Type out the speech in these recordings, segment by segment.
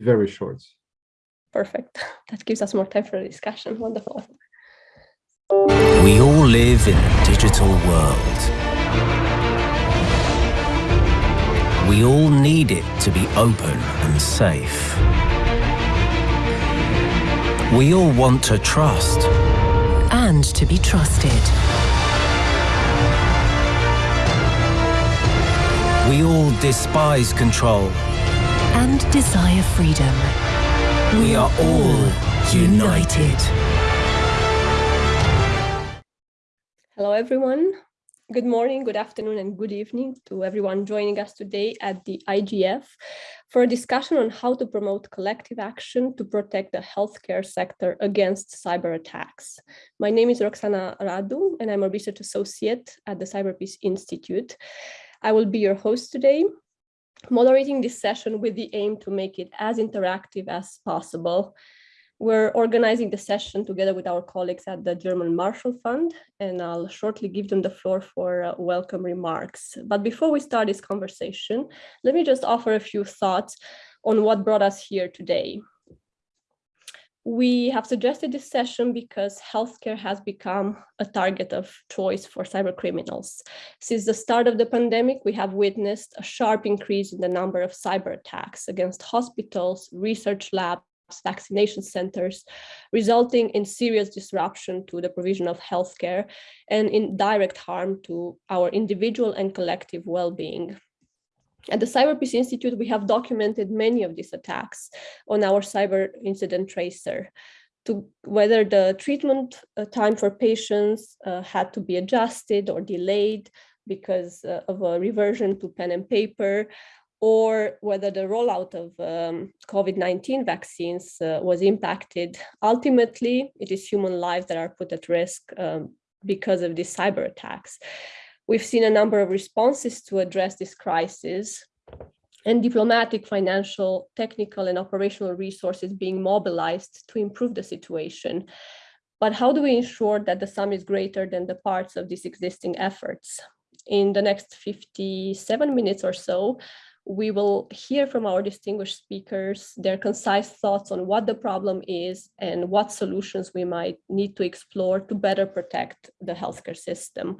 very short. Perfect. That gives us more time for a discussion. Wonderful. We all live in a digital world. We all need it to be open and safe. We all want to trust. And to be trusted. We all despise control. And desire freedom. We are all united. Hello, everyone. Good morning, good afternoon, and good evening to everyone joining us today at the IGF for a discussion on how to promote collective action to protect the healthcare sector against cyber attacks. My name is Roxana Radu, and I'm a research associate at the Cyberpeace Institute. I will be your host today, moderating this session with the aim to make it as interactive as possible. We're organizing the session together with our colleagues at the German Marshall Fund, and I'll shortly give them the floor for uh, welcome remarks. But before we start this conversation, let me just offer a few thoughts on what brought us here today. We have suggested this session because healthcare has become a target of choice for cyber criminals. Since the start of the pandemic, we have witnessed a sharp increase in the number of cyber attacks against hospitals, research labs, vaccination centers, resulting in serious disruption to the provision of healthcare and in direct harm to our individual and collective well-being. At the Cyberpeace Institute, we have documented many of these attacks on our cyber incident tracer to whether the treatment uh, time for patients uh, had to be adjusted or delayed because uh, of a reversion to pen and paper, or whether the rollout of um, COVID-19 vaccines uh, was impacted. Ultimately, it is human lives that are put at risk um, because of these cyber attacks. We've seen a number of responses to address this crisis and diplomatic, financial, technical, and operational resources being mobilized to improve the situation. But how do we ensure that the sum is greater than the parts of these existing efforts? In the next 57 minutes or so, we will hear from our distinguished speakers their concise thoughts on what the problem is and what solutions we might need to explore to better protect the healthcare system.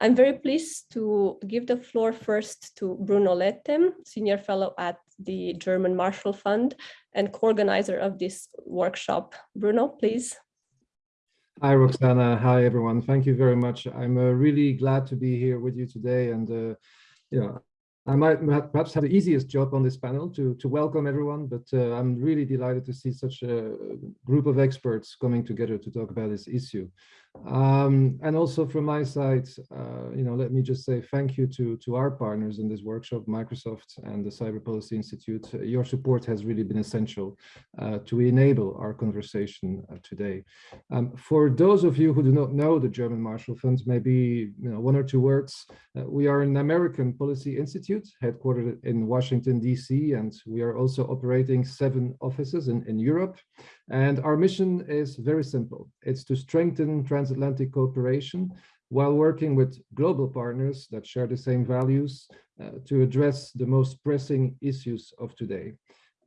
I'm very pleased to give the floor first to Bruno Lété, Senior Fellow at the German Marshall Fund and co-organizer of this workshop. Bruno, please. Hi, Roxana. Hi, everyone. Thank you very much. I'm uh, really glad to be here with you today. And, uh, you know, I might perhaps have the easiest job on this panel to, to welcome everyone, but uh, I'm really delighted to see such a group of experts coming together to talk about this issue. Um, and also from my side, uh, you know, let me just say thank you to, to our partners in this workshop, Microsoft and the Cyber Policy Institute. Your support has really been essential uh, to enable our conversation uh, today. Um, for those of you who do not know the German Marshall Fund, maybe you know, one or two words. Uh, we are an American policy institute headquartered in Washington, DC, and we are also operating seven offices in, in Europe. And our mission is very simple. It's to strengthen transatlantic cooperation while working with global partners that share the same values uh, to address the most pressing issues of today.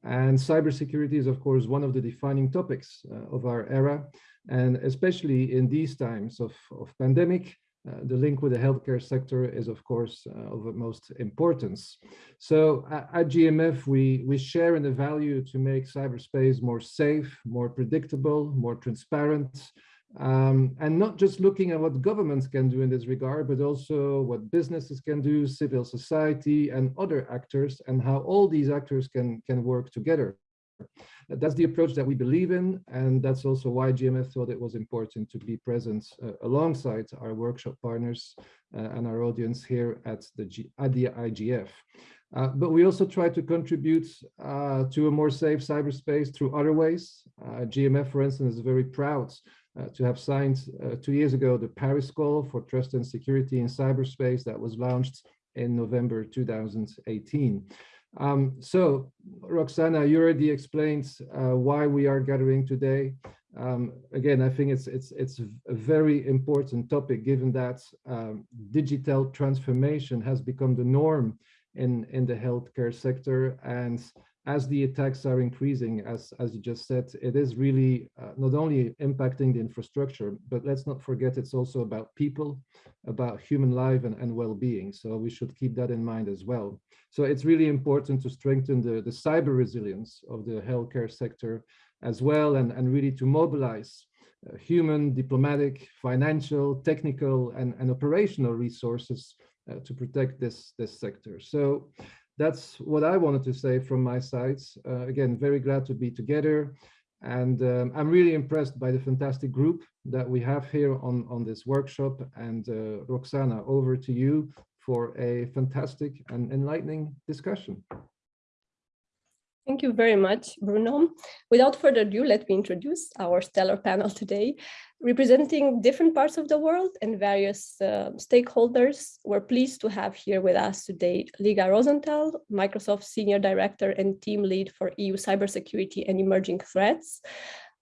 And cybersecurity is, of course, one of the defining topics uh, of our era. And especially in these times of, of pandemic, uh, the link with the healthcare sector is, of course, uh, of utmost importance. So uh, at GMF, we, we share in the value to make cyberspace more safe, more predictable, more transparent, um, and not just looking at what governments can do in this regard, but also what businesses can do, civil society, and other actors, and how all these actors can, can work together. That's the approach that we believe in, and that's also why GMF thought it was important to be present uh, alongside our workshop partners uh, and our audience here at the, G at the IGF. Uh, but we also try to contribute uh, to a more safe cyberspace through other ways. Uh, GMF, for instance, is very proud uh, to have signed two years ago the Paris Call for Trust and Security in Cyberspace that was launched in November 2018. Um, so, Roxana, you already explained uh, why we are gathering today. Um, again, I think it's it's it's a very important topic, given that um, digital transformation has become the norm in, in the healthcare sector. And as the attacks are increasing, as, as you just said, it is really uh, not only impacting the infrastructure, but let's not forget it's also about people, about human life and, and well-being. So we should keep that in mind as well. So it's really important to strengthen the, the cyber resilience of the healthcare sector as well, and, and really to mobilize uh, human, diplomatic, financial, technical, and, and operational resources uh, to protect this, this sector. So that's what I wanted to say from my side. Uh, again, very glad to be together. And um, I'm really impressed by the fantastic group that we have here on, on this workshop. And uh, Roxana, over to you for a fantastic and enlightening discussion. Thank you very much, Bruno. Without further ado, let me introduce our stellar panel today. Representing different parts of the world and various uh, stakeholders, we're pleased to have here with us today Liga Rozentale, Microsoft Senior Director and Team Lead for EU Cybersecurity and Emerging Threats,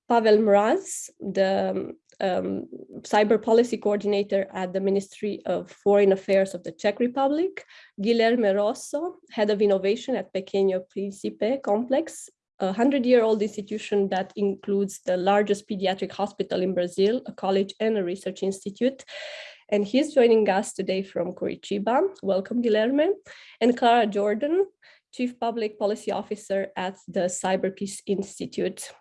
Pavel Mraz, the um, cyber policy coordinator at the Ministry of Foreign Affairs of the Czech Republic, Guilherme Rosso, head of innovation at Pequeno Príncipe Complex, a 100-year-old institution that includes the largest pediatric hospital in Brazil, a college and a research institute. And he's joining us today from Curitiba. Welcome, Guilherme. And Klara Jordan, Chief Public Policy Officer at the Cyberpeace Institute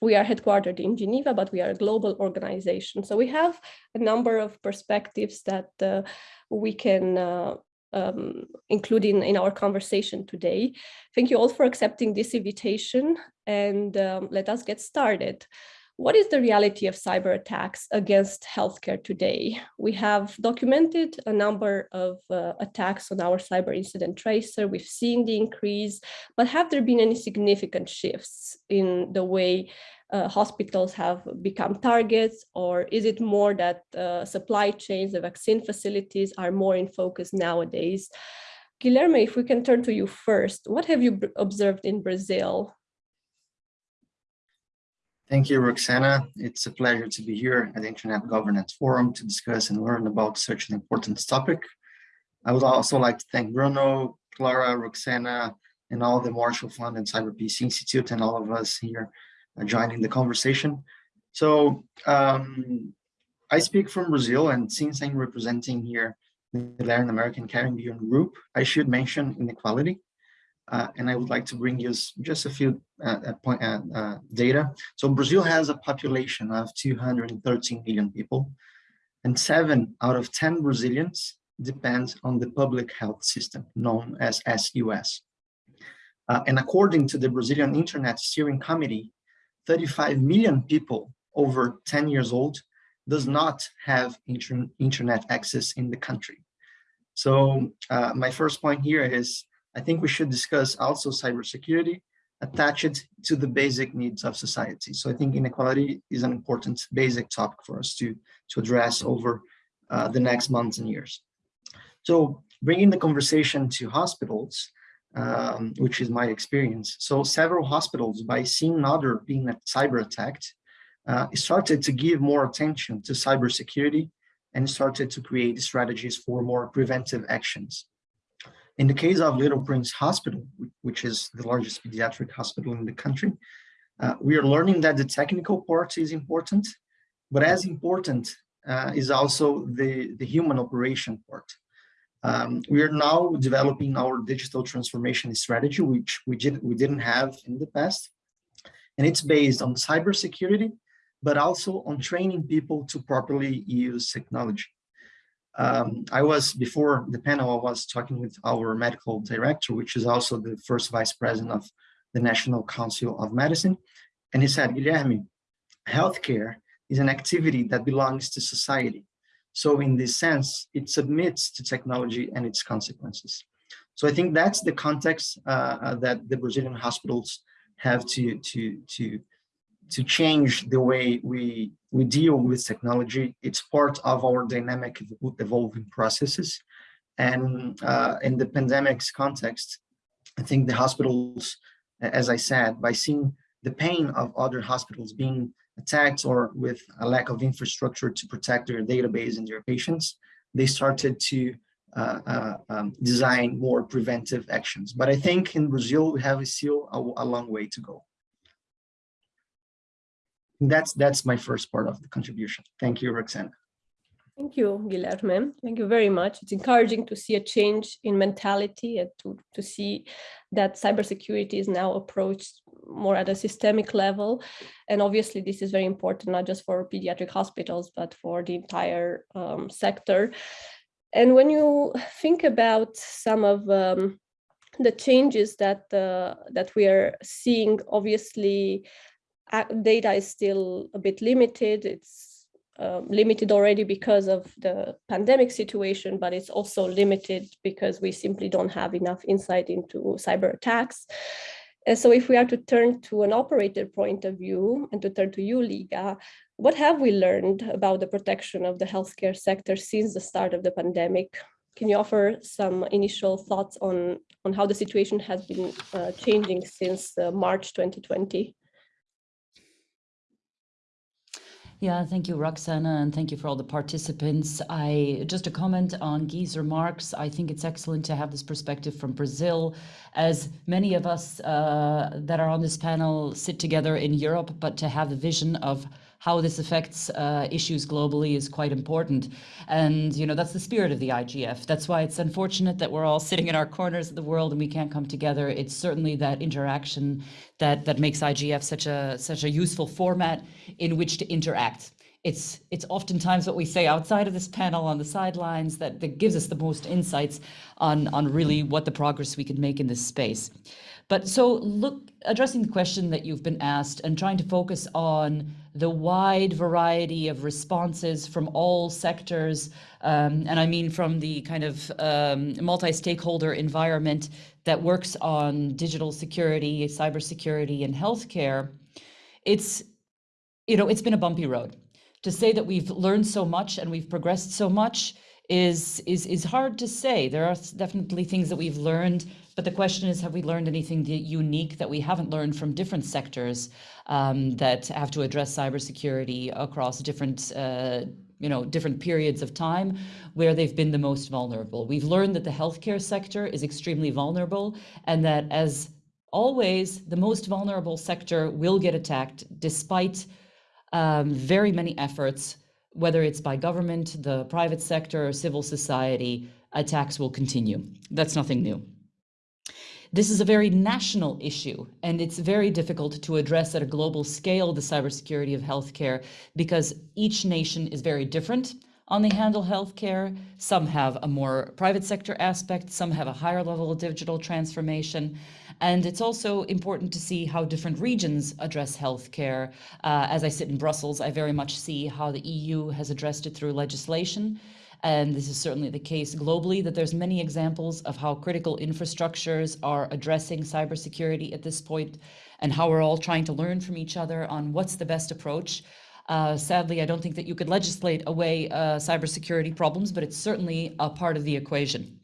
we are headquartered in Geneva, but we are a global organization. So we have a number of perspectives that uh, we can uh, um, include in, in our conversation today. Thank you all for accepting this invitation and um, let us get started. What is the reality of cyber attacks against healthcare today? We have documented a number of uh, attacks on our cyber incident tracer. We've seen the increase, but have there been any significant shifts in the way uh, hospitals have become targets, or is it more that uh, supply chains, the vaccine facilities are more in focus nowadays? Guilherme, if we can turn to you first, what have you observed in Brazil Thank you, Roxana. It's a pleasure to be here at the Internet Governance Forum to discuss and learn about such an important topic. I would also like to thank Bruno, Klara, Roxana, and all the Marshall Fund and Cyberpeace Institute and all of us here uh, joining the conversation. So um, I speak from Brazil, and since I'm representing here the Latin American Caribbean group, I should mention inequality. Uh, and I would like to bring you just a few uh, uh point, uh, uh, data. So Brazil has a population of 213 million people, and seven out of 10 Brazilians depend on the public health system known as SUS. Uh, and according to the Brazilian Internet Steering Committee, 35 million people over 10 years old does not have inter internet access in the country. So my first point here is I think we should discuss also cybersecurity attached to the basic needs of society. So I think inequality is an important basic topic for us to, to address over uh, the next months and years. So bringing the conversation to hospitals, um, which is my experience. So several hospitals, by seeing other being cyber attacked, uh, started to give more attention to cybersecurity and started to create strategies for more preventive actions. In the case of Little Prince Hospital, which is the largest pediatric hospital in the country, uh, we are learning that the technical part is important, but as important uh, is also the, the human operation part. Um, we are now developing our digital transformation strategy, which we, did, we didn't have in the past. And it's based on cybersecurity, but also on training people to properly use technology. Um, I was, before the panel, I was talking with our medical director, which is also the first vice president of the National Council of Medicine. And he said, Guilherme, healthcare is an activity that belongs to society. So in this sense, it submits to technology and its consequences. So I think that's the context uh, uh that the Brazilian hospitals have to, to, to, to change the way we we deal with technology. It's part of our dynamic evolving processes. And uh, in the pandemic's context, I think the hospitals, as I said, by seeing the pain of other hospitals being attacked or with a lack of infrastructure to protect their database and their patients, they started to uh, uh, um, design more preventive actions. But I think in Brazil, we have still a, a long way to go. That's that's my first part of the contribution. Thank you, Roxana. Thank you, Guilherme. Thank you very much. It's encouraging to see a change in mentality and to, to see that cybersecurity is now approached more at a systemic level. And obviously, this is very important, not just for pediatric hospitals, but for the entire um, sector. And when you think about some of um, the changes that uh, that we are seeing, obviously, data is still a bit limited. It's uh, limited already because of the pandemic situation, but it's also limited because we simply don't have enough insight into cyber attacks. And so if we are to turn to an operator point of view and to turn to you, Liga, what have we learned about the protection of the healthcare sector since the start of the pandemic? Can you offer some initial thoughts on, on how the situation has been uh, changing since uh, March 2020? Yeah, thank you, Roxana, and thank you for all the participants. I just a comment on Guy's remarks. I think it's excellent to have this perspective from Brazil, as many of us uh, that are on this panel sit together in Europe, but to have the vision of how this affects uh, issues globally is quite important. And, you know, that's the spirit of the IGF. That's why it's unfortunate that we're all sitting in our corners of the world and we can't come together. It's certainly that interaction that, that makes IGF such a, such a useful format in which to interact it's it's oftentimes what we say outside of this panel on the sidelines that, that gives us the most insights on on really what the progress we can make in this space. But so look, addressing the question that you've been asked and trying to focus on the wide variety of responses from all sectors, um, and I mean from the kind of um, multi-stakeholder environment that works on digital security, cybersecurity, and healthcare, it's, you know, it's been a bumpy road. To say that we've learned so much and we've progressed so much is is is hard to say. There are definitely things that we've learned but the question is, have we learned anything unique that we haven't learned from different sectors um, that have to address cybersecurity across different uh, you know, different periods of time where they've been the most vulnerable. We've learned that the healthcare sector is extremely vulnerable and that as always, the most vulnerable sector will get attacked despite um, very many efforts, whether it's by government, the private sector, or civil society, attacks will continue. That's nothing new. This is a very national issue, and it's very difficult to address at a global scale the cybersecurity of healthcare because each nation is very different on the handle healthcare. Some have a more private sector aspect, some have a higher level of digital transformation. And it's also important to see how different regions address healthcare. Uh, as I sit in Brussels, I very much see how the EU has addressed it through legislation. And this is certainly the case globally, that there's many examples of how critical infrastructures are addressing cybersecurity at this point and how we're all trying to learn from each other on what's the best approach. Uh, sadly, I don't think that you could legislate away uh, cybersecurity problems, but it's certainly a part of the equation.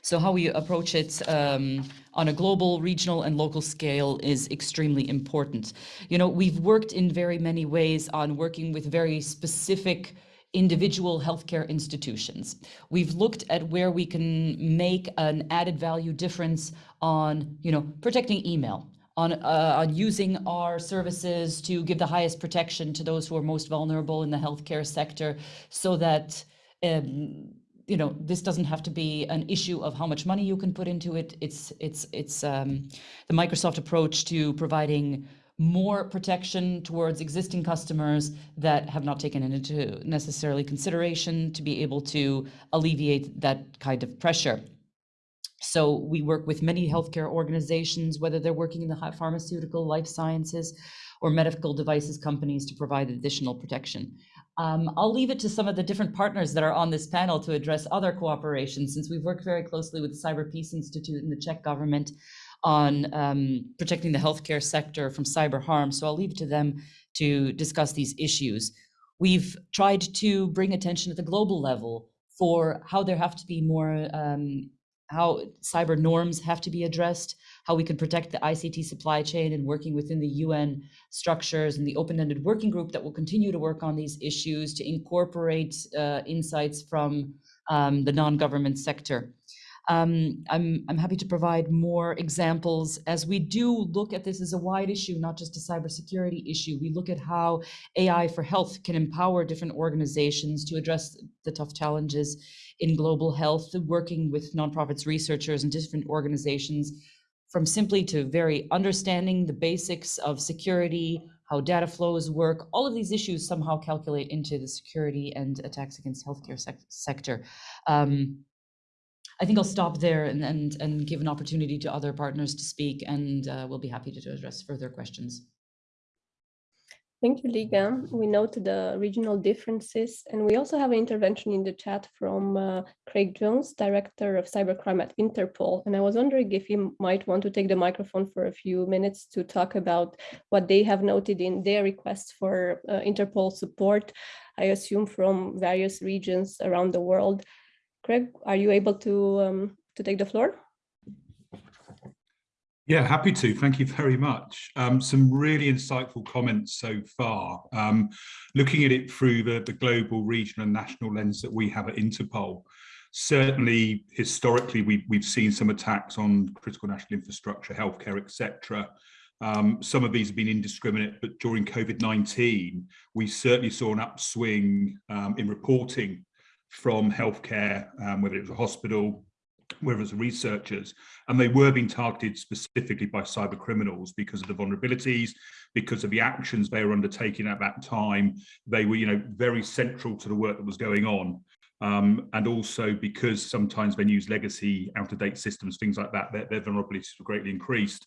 So how we approach it um, on a global, regional, and local scale is extremely important. You know, we've worked in very many ways on working with very specific individual healthcare institutions. We've looked at where we can make an added value difference on, you know, protecting email, on, uh, on using our services to give the highest protection to those who are most vulnerable in the healthcare sector so that um, you know this doesn't have to be an issue of how much money you can put into it it's it's it's um, the microsoft approach to providing more protection towards existing customers that have not taken into necessarily consideration to be able to alleviate that kind of pressure. So we work with many healthcare organizations, whether they're working in the pharmaceutical, life sciences, or medical devices companies to provide additional protection. Um, I'll leave it to some of the different partners that are on this panel to address other cooperation, since we've worked very closely with the Cyber Peace Institute and the Czech government on um, protecting the healthcare sector from cyber harm. So I'll leave it to them to discuss these issues. We've tried to bring attention at the global level for how there have to be more, um, how cyber norms have to be addressed, how we can protect the ICT supply chain and working within the UN structures and the open-ended working group that will continue to work on these issues to incorporate uh, insights from um, the non-government sector. Um, I'm, I'm happy to provide more examples as we do look at this as a wide issue, not just a cybersecurity issue. We look at how AI for health can empower different organizations to address the tough challenges in global health, working with nonprofits, researchers, and different organizations from simply to very understanding the basics of security, how data flows work, all of these issues somehow calculate into the security and attacks against healthcare sec sector. Um, I think I'll stop there and, and, and give an opportunity to other partners to speak and uh, we'll be happy to address further questions. Thank you, Liga. We note the regional differences, and we also have an intervention in the chat from uh, Craig Jones, Director of Cybercrime at Interpol. And I was wondering if you might want to take the microphone for a few minutes to talk about what they have noted in their requests for uh, Interpol support, I assume from various regions around the world. Craig, are you able to, um, to take the floor? Yeah, happy to. Thank you very much. Um, some really insightful comments so far. Um, looking at it through the, the global, regional and national lens that we have at Interpol, certainly historically we, we've seen some attacks on critical national infrastructure, healthcare, etc. Um, some of these have been indiscriminate, but during COVID-19, we certainly saw an upswing um, in reporting from healthcare, um, whether it was a hospital, whether it's researchers, and they were being targeted specifically by cyber criminals because of the vulnerabilities, because of the actions they were undertaking at that time. They were, you know, very central to the work that was going on. Um, and also because sometimes they use legacy out-of-date systems, things like that, their, their vulnerabilities were greatly increased.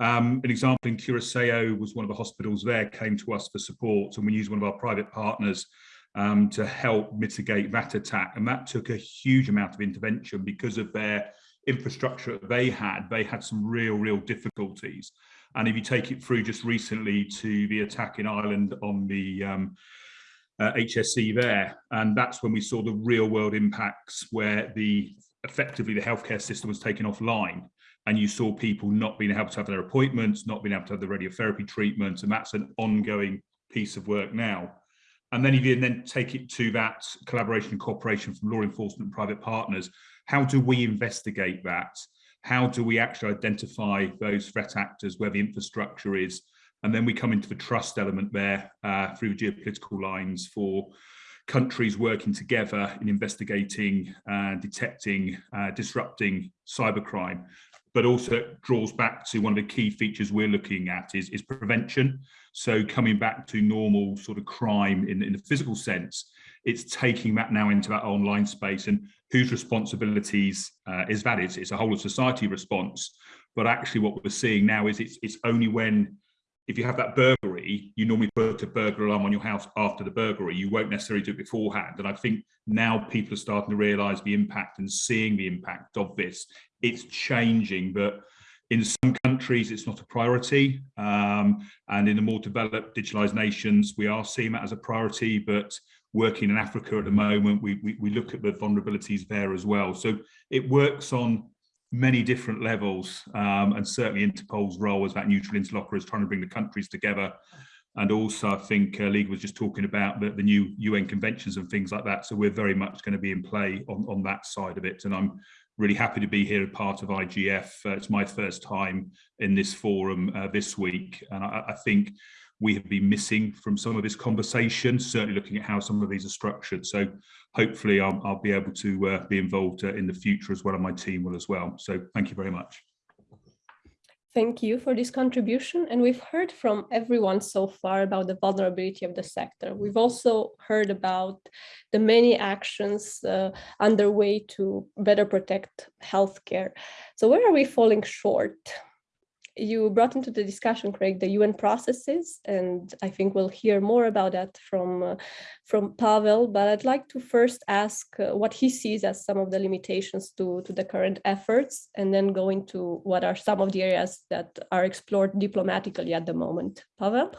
Um, an example in Curacao was one of the hospitals there came to us for support and we used one of our private partners um, to help mitigate that attack. And that took a huge amount of intervention because of their infrastructure that they had. They had some real, real difficulties. And if you take it through just recently to the attack in Ireland on the um, uh, there, and that's when we saw the real world impacts where the effectively the healthcare system was taken offline and you saw people not being able to have their appointments, not being able to have the radiotherapy treatments, and that's an ongoing piece of work now. And then if you then take it to that collaboration and cooperation from law enforcement and private partners, how do we investigate that? How do we actually identify those threat actors where the infrastructure is? And then we come into the trust element there uh, through geopolitical lines for countries working together in investigating, uh, detecting, uh, disrupting cybercrime but also draws back to one of the key features we're looking at is, is prevention. So coming back to normal sort of crime in, in the physical sense, it's taking that now into that online space and whose responsibilities uh, is that? It's, it's a whole of society response. But actually what we're seeing now is it's, it's only when if you have that burglary, you normally put a burglar alarm on your house after the burglary. You won't necessarily do it beforehand. And I think now people are starting to realize the impact and seeing the impact of this. It's changing, but in some countries, it's not a priority. Um, and in the more developed digitalized nations, we are seeing that as a priority, but working in Africa at the moment, we, we, we look at the vulnerabilities there as well. So it works on many different levels um, and certainly Interpol's role as that neutral interlocutor is trying to bring the countries together and also I think uh, Liga was just talking about the, the new UN conventions and things like that so we're very much going to be in play on, on that side of it and I'm really happy to be here as part of IGF uh, it's my first time in this forum uh, this week and I, I think we have been missing from some of this conversation, certainly looking at how some of these are structured. So hopefully I'll, I'll be able to uh, be involved uh, in the future as well, and my team will as well. So thank you very much. Thank you for this contribution. And we've heard from everyone so far about the vulnerability of the sector. We've also heard about the many actions uh, underway to better protect healthcare. So where are we falling short? You brought into the discussion, Craig, the UN processes, and I think we'll hear more about that from, uh, from Pavel, but I'd like to first ask uh, what he sees as some of the limitations to, to the current efforts, and then go into what are some of the areas that are explored diplomatically at the moment. Pavel?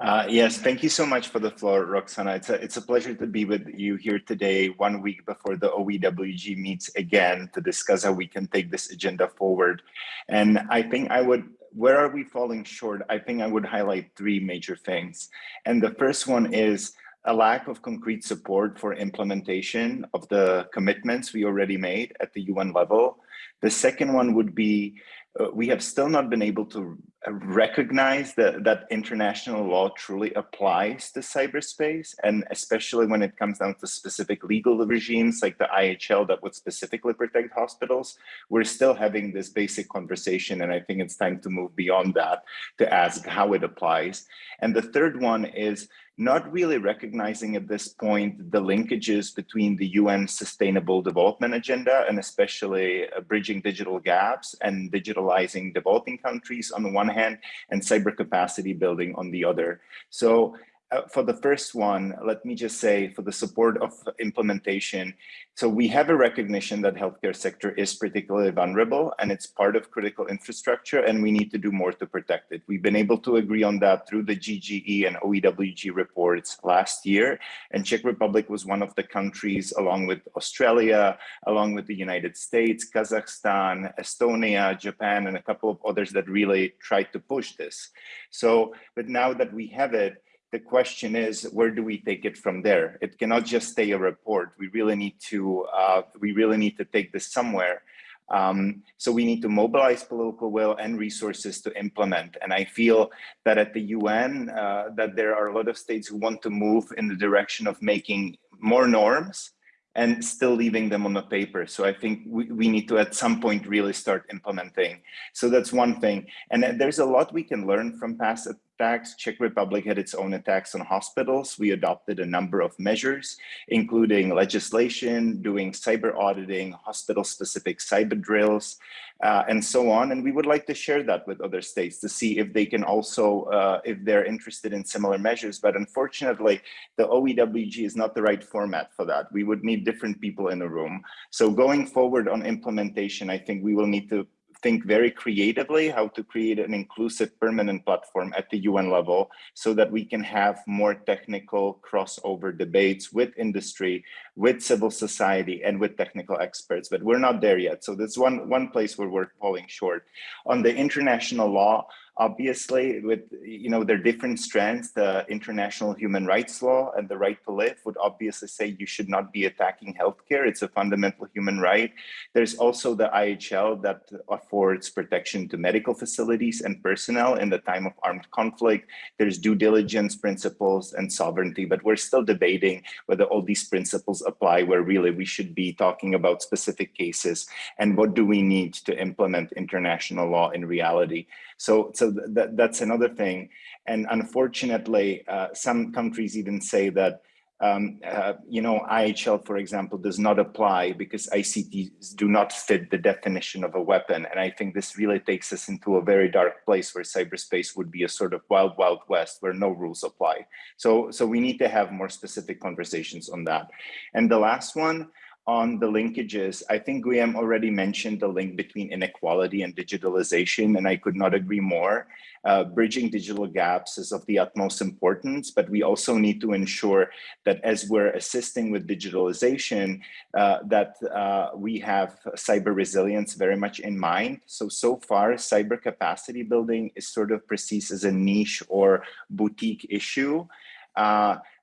Uh, yes, thank you so much for the floor, Roxana. It's a, it's a pleasure to be with you here today, one week before the OEWG meets again to discuss how we can take this agenda forward. And I think I would, where are we falling short? I think I would highlight three major things. And the first one is a lack of concrete support for implementation of the commitments we already made at the UN level. The second one would be uh, we have still not been able to uh, recognize that, that international law truly applies to cyberspace, and especially when it comes down to specific legal regimes like the IHL that would specifically protect hospitals, we're still having this basic conversation, and I think it's time to move beyond that to ask how it applies. And the third one is not really recognizing at this point the linkages between the UN Sustainable Development Agenda and especially uh, bridging digital gaps and digitalizing developing countries on the one hand and cyber capacity building on the other. So uh, for the first one, let me just say for the support of implementation. So we have a recognition that healthcare sector is particularly vulnerable and it's part of critical infrastructure and we need to do more to protect it. We've been able to agree on that through the GGE and OEWG reports last year. And Czech Republic was one of the countries along with Australia, along with the United States, Kazakhstan, Estonia, Japan, and a couple of others that really tried to push this. So, but now that we have it, the question is, where do we take it from there? It cannot just stay a report. We really need to, uh, we really need to take this somewhere. Um, so we need to mobilize political will and resources to implement. And I feel that at the UN, uh, that there are a lot of states who want to move in the direction of making more norms and still leaving them on the paper. So I think we, we need to at some point really start implementing. So that's one thing. And there's a lot we can learn from past attacks. Czech Republic had its own attacks on hospitals. We adopted a number of measures, including legislation, doing cyber auditing, hospital-specific cyber drills, uh, and so on. And we would like to share that with other states to see if they can also, uh, if they're interested in similar measures. But unfortunately, the OEWG is not the right format for that. We would need different people in the room. So going forward on implementation, I think we will need to think very creatively how to create an inclusive permanent platform at the UN level so that we can have more technical crossover debates with industry, with civil society, and with technical experts. But we're not there yet. So that's one, one place where we're falling short. On the international law, obviously with you know their different strands the international human rights law and the right to live would obviously say you should not be attacking healthcare. It's a fundamental human right. There's also the ihl that affords protection to medical facilities and personnel in the time of armed conflict. There's due diligence principles and sovereignty but we're still debating whether all these principles apply where really we should be talking about specific cases and what do we need to implement international law in reality so, so that, that's another thing. And unfortunately, uh, some countries even say that um, uh, you know, IHL, for example, does not apply because ICTs do not fit the definition of a weapon. And I think this really takes us into a very dark place where cyberspace would be a sort of wild, wild west where no rules apply. So, so we need to have more specific conversations on that. And the last one, on the linkages, I think Guillaume already mentioned the link between inequality and digitalization, and I could not agree more. Uh, bridging digital gaps is of the utmost importance, but we also need to ensure that as we're assisting with digitalization, uh, that uh, we have cyber resilience very much in mind. So, so far, cyber capacity building is sort of perceived as a niche or boutique issue.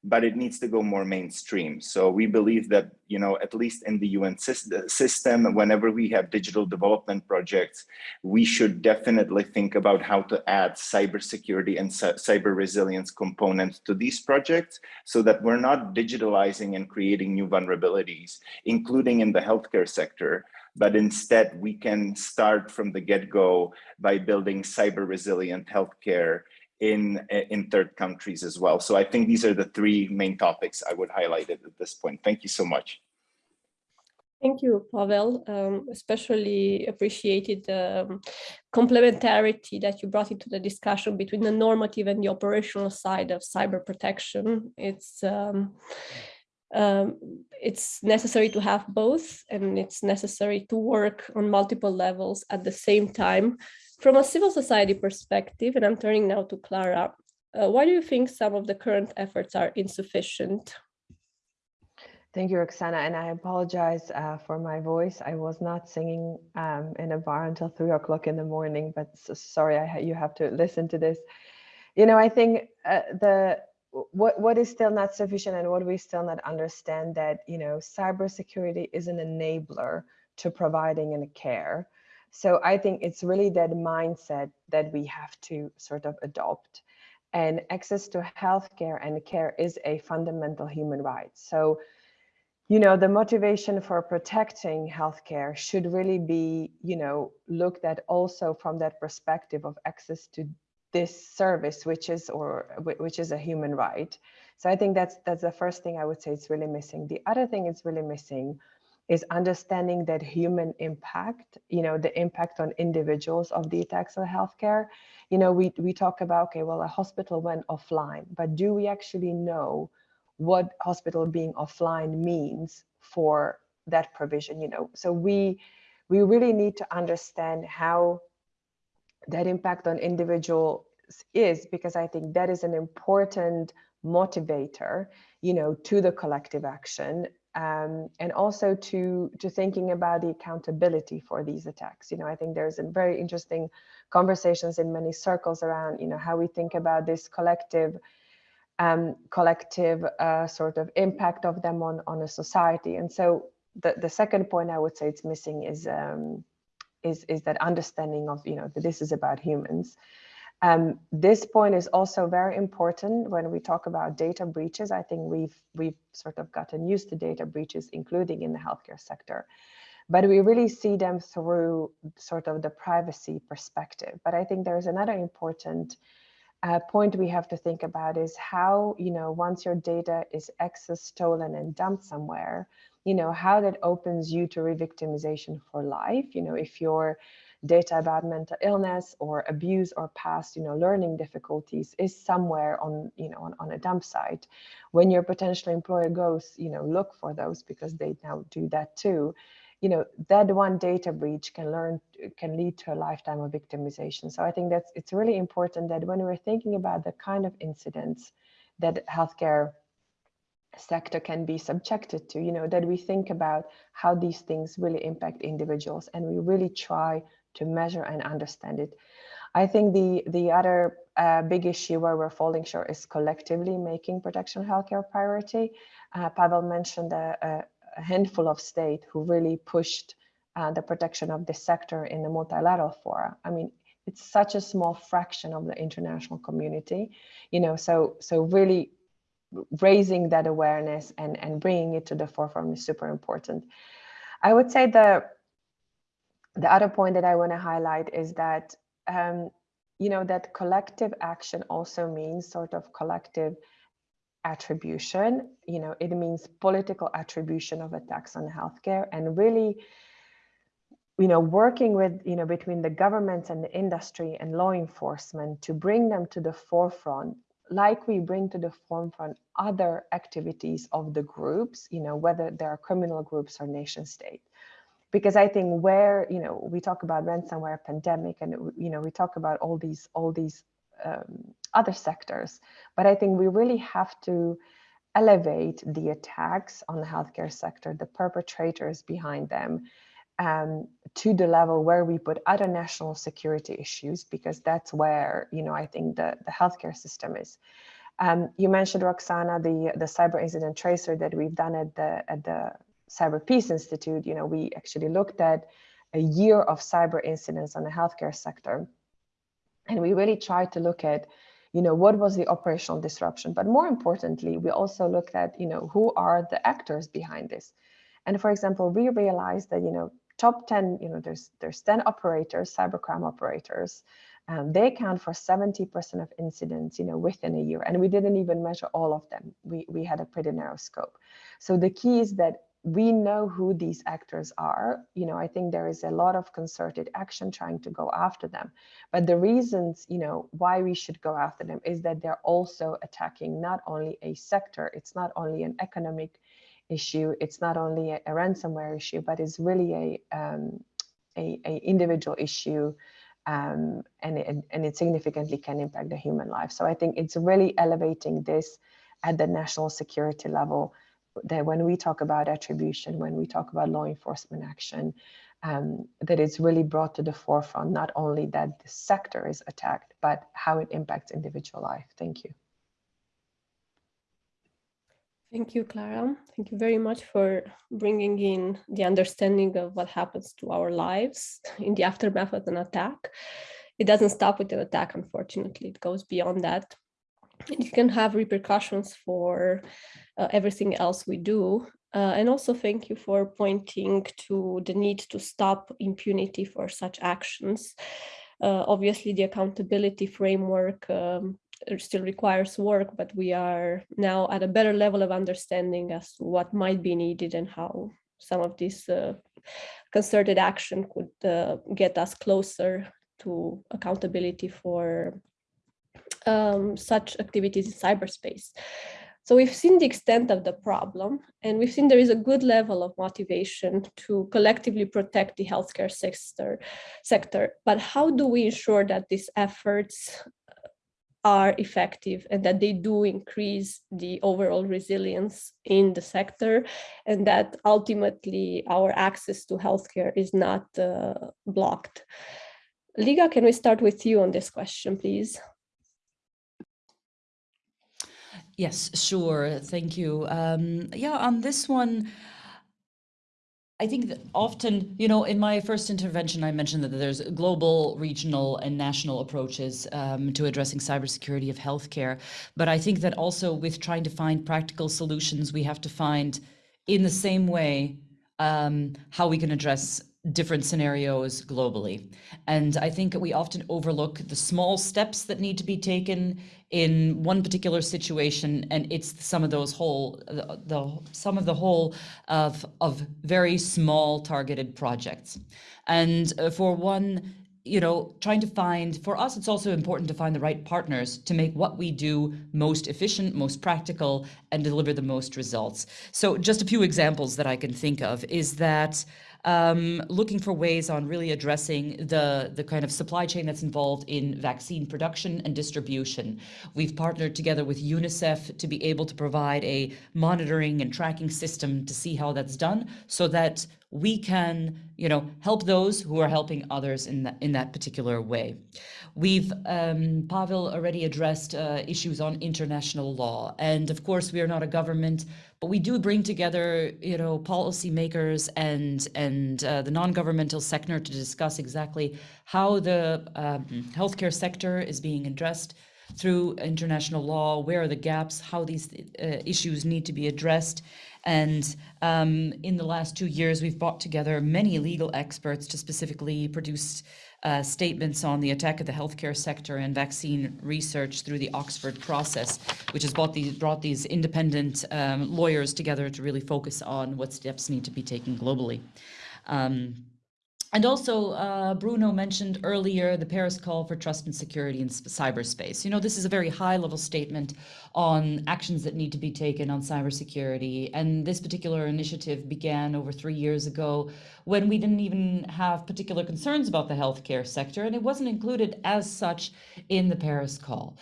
But it needs to go more mainstream. So we believe that, you know, at least in the UN system, whenever we have digital development projects, we should definitely think about how to add cybersecurity and cyber resilience components to these projects so that we're not digitalizing and creating new vulnerabilities, including in the healthcare sector, but instead we can start from the get-go by building cyber resilient healthcare in, in third countries as well. So I think these are the three main topics I would highlight at this point. Thank you so much. Thank you, Pavel. Um, especially appreciated the um, complementarity that you brought into the discussion between the normative and the operational side of cyber protection. It's um, um, it's necessary to have both and it's necessary to work on multiple levels at the same time from a civil society perspective, and I'm turning now to Klara, uh, why do you think some of the current efforts are insufficient? Thank you, Roxana, and I apologize uh, for my voice. I was not singing um, in a bar until three o'clock in the morning, but so sorry, I, you have to listen to this. You know, I think uh, the what what is still not sufficient and what we still not understand that you know cybersecurity is an enabler to providing in care so i think it's really that mindset that we have to sort of adopt and access to healthcare and care is a fundamental human right so you know the motivation for protecting healthcare should really be you know looked at also from that perspective of access to this service, which is or which is a human right. So I think that's that's the first thing I would say it's really missing. The other thing it's really missing is understanding that human impact, you know, the impact on individuals of the attacks on healthcare. You know, we, we talk about, okay, well, a hospital went offline, but do we actually know what hospital being offline means for that provision, you know? So we, we really need to understand how that impact on individuals is because I think that is an important motivator, you know, to the collective action um, and also to to thinking about the accountability for these attacks. You know, I think there's a very interesting conversations in many circles around, you know, how we think about this collective um, collective uh, sort of impact of them on on a society. And so the the second point I would say it's missing is um, is, is that understanding of, you know, that this is about humans. Um, this point is also very important when we talk about data breaches. I think we've we've sort of gotten used to data breaches, including in the healthcare sector, but we really see them through sort of the privacy perspective. But I think there's another important uh, point we have to think about is how, you know, once your data is accessed, stolen, and dumped somewhere, you know, how that opens you to re-victimization for life. You know, if your data about mental illness or abuse or past, you know, learning difficulties is somewhere on, you know, on, on a dump site, when your potential employer goes, you know, look for those because they now do that too, you know, that one data breach can learn can lead to a lifetime of victimization. So I think that's it's really important that when we're thinking about the kind of incidents that healthcare sector can be subjected to, you know, that we think about how these things really impact individuals and we really try to measure and understand it. I think the, the other uh, big issue where we're falling short is collectively making protection healthcare a priority. Uh, Pavel mentioned a, a, handful of states who really pushed uh, the protection of this sector in the multilateral fora. I mean, it's such a small fraction of the international community, you know, so so really raising that awareness and, and bringing it to the forefront is super important. I would say the, the other point that I want to highlight is that, um, you know, that collective action also means sort of collective attribution. You know, it means political attribution of attacks on healthcare and really, you know, working with, you know, between the governments and the industry and law enforcement to bring them to the forefront like we bring to the forefront other activities of the groups, you know, whether they are criminal groups or nation state. Because I think where, you know, we talk about ransomware pandemic and, you know, we talk about all these, all these um, other sectors, but I think we really have to elevate the attacks on the healthcare sector, the perpetrators behind them, um, to the level where we put other national security issues, because that's where, you know, I think the, the healthcare system is. Um, you mentioned, Roxana, the, the cyber incident tracer that we've done at the, at the Cyber Peace Institute. You know, we actually looked at a year of cyber incidents on the healthcare sector. And we really tried to look at, you know, what was the operational disruption? But more importantly, we also looked at, you know, who are the actors behind this? And for example, we realized that, you know, top 10, you know, there's there's 10 operators, cybercrime operators. Um, they account for 70% of incidents, you know, within a year. And we didn't even measure all of them. We, we had a pretty narrow scope. So the key is that we know who these actors are. You know, I think there is a lot of concerted action trying to go after them. But the reasons, you know, why we should go after them is that they're also attacking not only a sector, it's not only an economic issue. It's not only a, a ransomware issue, but it's really a, um, a, a, individual issue um, and, it, and it significantly can impact the human life. So I think it's really elevating this at the national security level that when we talk about attribution, when we talk about law enforcement action, um, that it's really brought to the forefront, not only that the sector is attacked, but how it impacts individual life. Thank you. Thank you, Klara. Thank you very much for bringing in the understanding of what happens to our lives in the aftermath of an attack. It doesn't stop with an attack, unfortunately. It goes beyond that. It can have repercussions for uh, everything else we do. Uh, and also thank you for pointing to the need to stop impunity for such actions. Uh, obviously, the accountability framework um, still requires work, but we are now at a better level of understanding as to what might be needed and how some of this uh, concerted action could uh, get us closer to accountability for um, such activities in cyberspace. So we've seen the extent of the problem, and we've seen there is a good level of motivation to collectively protect the healthcare sector. sector. But how do we ensure that these efforts are effective and that they do increase the overall resilience in the sector and that ultimately our access to healthcare is not uh, blocked. Liga, can we start with you on this question, please? Yes, sure. Thank you. Um, yeah, on this one, I think that often, you know, in my first intervention, I mentioned that there's global, regional, and national approaches um, to addressing cybersecurity of healthcare. But I think that also with trying to find practical solutions, we have to find in the same way um, how we can address different scenarios globally. And I think we often overlook the small steps that need to be taken in one particular situation. And it's some of those whole, the, the some of the whole of, of very small targeted projects. And uh, for one, you know, trying to find, for us, it's also important to find the right partners to make what we do most efficient, most practical, and deliver the most results. So just a few examples that I can think of is that um, looking for ways on really addressing the, the kind of supply chain that's involved in vaccine production and distribution. We've partnered together with UNICEF to be able to provide a monitoring and tracking system to see how that's done so that we can, you know, help those who are helping others in that, in that particular way. We've, um, Pavel already addressed uh, issues on international law. And of course, we are not a government, but we do bring together, you know, policymakers and, and uh, the non-governmental sector to discuss exactly how the um, healthcare sector is being addressed through international law, where are the gaps, how these uh, issues need to be addressed. And um, in the last two years, we've brought together many legal experts to specifically produce uh, statements on the attack of the healthcare sector and vaccine research through the Oxford process, which has brought these, brought these independent um, lawyers together to really focus on what steps need to be taken globally. Um, and also, uh, Bruno mentioned earlier the Paris call for trust and security in cyberspace. You know, this is a very high level statement on actions that need to be taken on cybersecurity. And this particular initiative began over three years ago when we didn't even have particular concerns about the healthcare sector, and it wasn't included as such in the Paris call.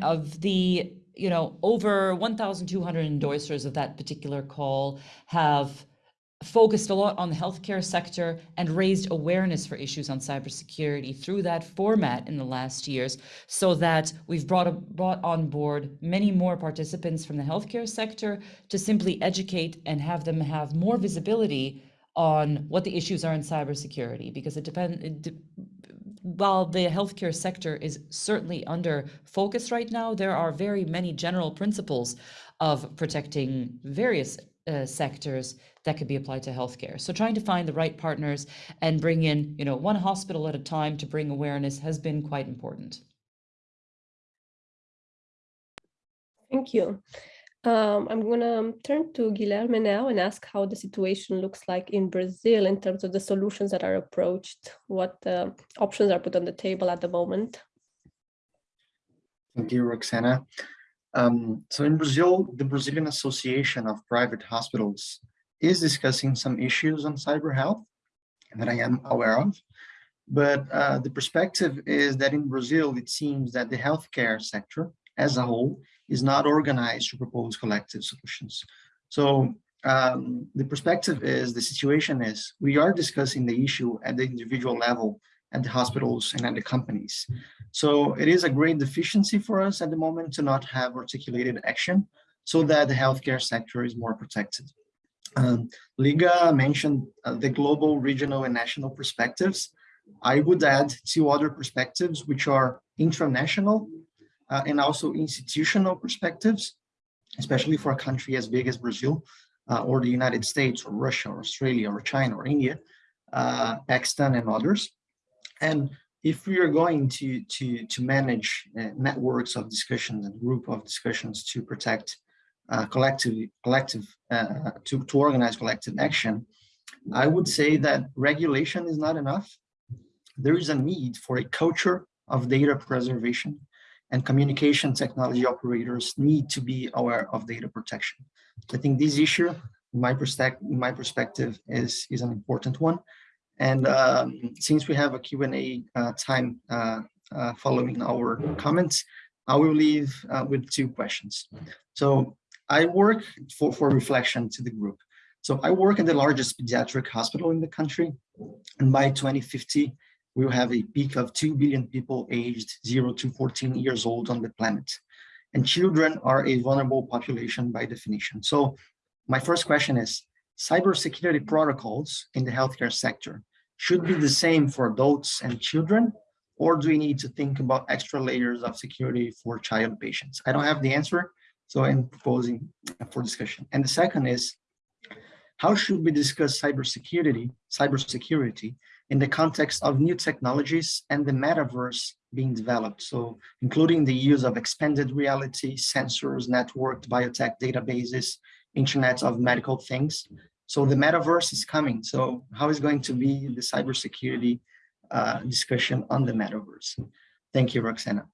Of the you know, over 1,200 endorsers of that particular call have focused a lot on the healthcare sector and raised awareness for issues on cybersecurity through that format in the last years so that we've brought, a, brought on board many more participants from the healthcare sector to simply educate and have them have more visibility on what the issues are in cybersecurity because it depends while the healthcare sector is certainly under focus right now, there are very many general principles of protecting various uh, sectors that could be applied to healthcare. So trying to find the right partners and bring in, you know, one hospital at a time to bring awareness has been quite important. Thank you. Um, I'm going to turn to Guilherme now and ask how the situation looks like in Brazil in terms of the solutions that are approached, what uh, options are put on the table at the moment. Thank you, Roxana. Um, so in Brazil, the Brazilian Association of Private Hospitals is discussing some issues on cyber health that I am aware of. But uh, the perspective is that in Brazil, it seems that the healthcare sector as a whole is not organized to propose collective solutions. So um, the perspective is, the situation is, we are discussing the issue at the individual level at the hospitals and at the companies. So it is a great deficiency for us at the moment to not have articulated action so that the healthcare sector is more protected. Um, Liga mentioned uh, the global, regional, and national perspectives. I would add two other perspectives, which are international uh, and also institutional perspectives, especially for a country as big as Brazil, uh, or the United States, or Russia, or Australia, or China, or India, uh, Pakistan, and others. And if we are going to, to, to manage uh, networks of discussions and group of discussions to protect uh, collective, collective uh, to, to organize collective action, I would say that regulation is not enough. There is a need for a culture of data preservation and communication technology operators need to be aware of data protection. I think this issue, my, perspective, my perspective, is, is an important one. And um, since we have a Q&A uh, time uh, uh, following our comments, I will leave uh, with two questions. So I work for, for reflection to the group. So I work in the largest pediatric hospital in the country. And by 2050, we will have a peak of 2 billion people aged 0 to 14 years old on the planet. And children are a vulnerable population by definition. So my first question is, cybersecurity protocols in the healthcare sector should be the same for adults and children, or do we need to think about extra layers of security for child patients? I don't have the answer, so I'm proposing for discussion. And the second is, how should we discuss cybersecurity, cybersecurity in the context of new technologies and the metaverse being developed? So including the use of expanded reality, sensors, networked biotech databases, internet of medical things. So the metaverse is coming. So how is going to be the cybersecurity uh, discussion on the metaverse? Thank you, Roxana.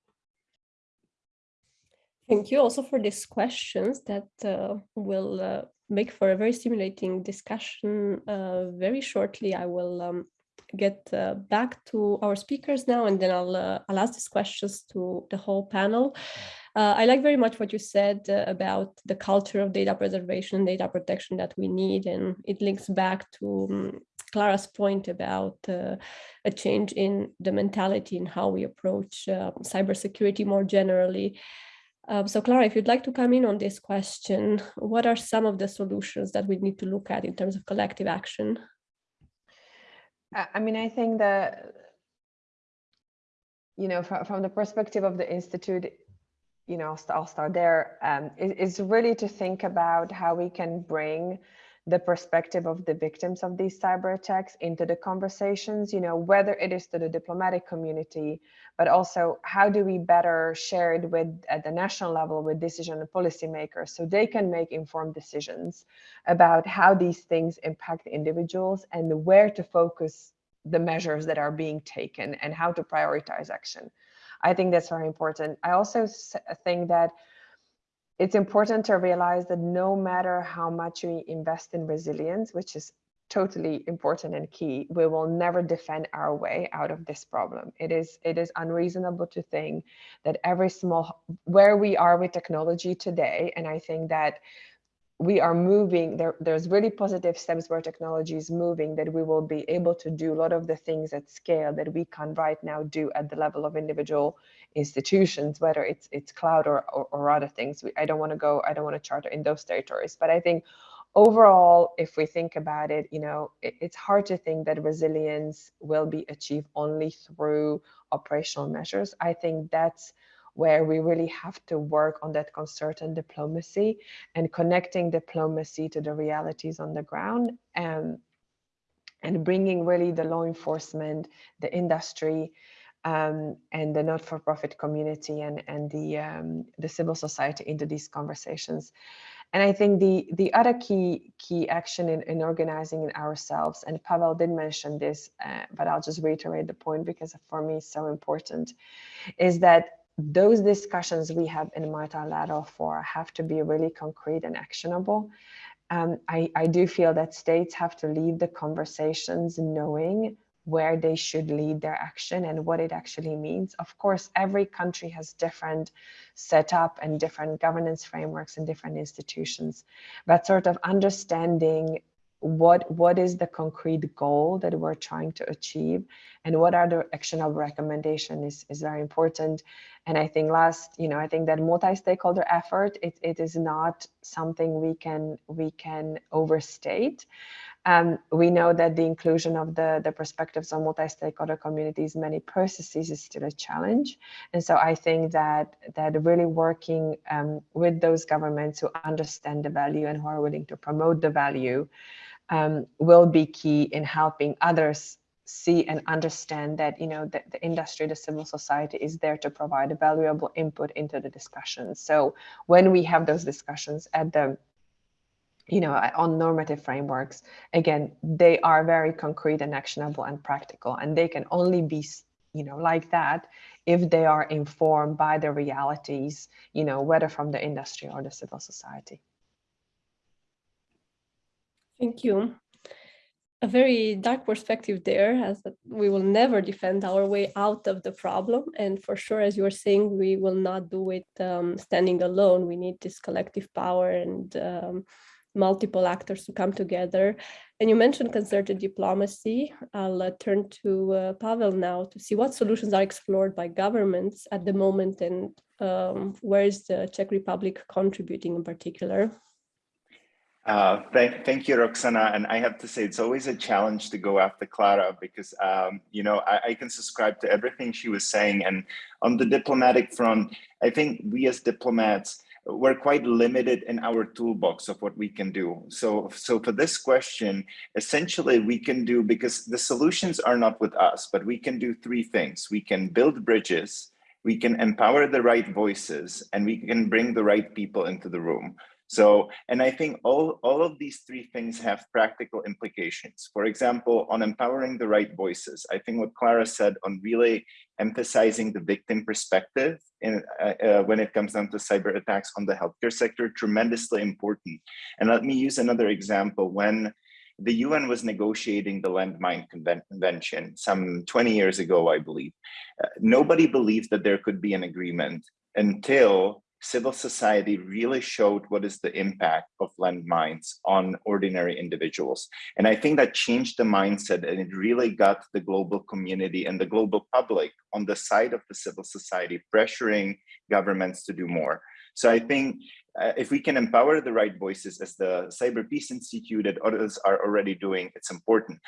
Thank you also for these questions that uh, will uh, make for a very stimulating discussion uh, very shortly. I will um, get uh, back to our speakers now and then I'll, uh, I'll ask these questions to the whole panel. Uh, I like very much what you said about the culture of data preservation data protection that we need and it links back to um, Klara's point about uh, a change in the mentality and how we approach uh, cybersecurity more generally. Um, so Klara, if you'd like to come in on this question, what are some of the solutions that we need to look at in terms of collective action? I mean, I think that, you know, from, from the perspective of the Institute, you know, I'll start there. Um, it, really to think about how we can bring the perspective of the victims of these cyber attacks into the conversations, you know, whether it is to the diplomatic community, but also how do we better share it with at the national level with decision and policymakers so they can make informed decisions about how these things impact individuals and where to focus the measures that are being taken and how to prioritize action. I think that's very important. I also think that it's important to realize that no matter how much we invest in resilience, which is totally important and key, we will never defend our way out of this problem. It is it is unreasonable to think that every small where we are with technology today, and I think that we are moving there there's really positive steps where technology is moving that we will be able to do a lot of the things at scale that we can right now do at the level of individual institutions whether it's it's cloud or or, or other things. I don't want to go i don't want to charter in those territories but i think overall if we think about it you know it, it's hard to think that resilience will be achieved only through operational measures. I think that's where we really have to work on that concerted diplomacy and connecting diplomacy to the realities on the ground and, and bringing really the law enforcement, the industry, um, and the not-for-profit community and, and the, um, the civil society into these conversations. And I think the, the other key, key action in, in organizing in ourselves, and Pavel did mention this, uh, but I'll just reiterate the point because for me it's so important, is that those discussions we have in multilateral fora have to be really concrete and actionable. Um, I, I do feel that states have to lead the conversations knowing where they should lead their action and what it actually means. Of course, every country has different setup and different governance frameworks and different institutions, but sort of understanding what what is the concrete goal that we're trying to achieve and what are the actionable recommendation is, is very important and i think last you know i think that multi-stakeholder effort it, it is not something we can we can overstate um, we know that the inclusion of the, the perspectives on multi-stakeholder communities, many processes is still a challenge. And so I think that, that really working um, with those governments who understand the value and who are willing to promote the value um, will be key in helping others see and understand that you know the, the industry the civil society is there to provide a valuable input into the discussions so when we have those discussions at the you know on normative frameworks again they are very concrete and actionable and practical. And they can only be you know like that if they are informed by the realities you know whether from the industry or the civil society Thank you. A very dark perspective there, as we will never defend our way out of the problem. And for sure, as you were saying, we will not do it um, standing alone. We need this collective power and um, multiple actors to come together. And you mentioned concerted diplomacy. I'll uh, turn to uh, Pavel now to see what solutions are explored by governments at the moment and um, where is the Czech Republic contributing in particular? Uh, thank, thank you, Roxana. And I have to say, it's always a challenge to go after Klara because, um, you know, I, I, can subscribe to everything she was saying. And on the diplomatic front, I think we as diplomats, we're quite limited in our toolbox of what we can do. So, so for this question, essentially we can do, because the solutions are not with us, but we can do three things. We can build bridges, we can empower the right voices, and we can bring the right people into the room. So, and I think all, all of these three things have practical implications. For example, on empowering the right voices, I think what Klara said on really emphasizing the victim perspective in, uh, uh, when it comes down to cyber attacks on the healthcare sector, tremendously important. And let me use another example. When the UN was negotiating the landmine convention some 20 years ago, I believe, uh, nobody believed that there could be an agreement until civil society really showed what is the impact of landmines on ordinary individuals. And I think that changed the mindset and it really got the global community and the global public on the side of the civil society, pressuring governments to do more. So I think uh, if we can empower the right voices as the Cyber Peace Institute that others are already doing, it's important.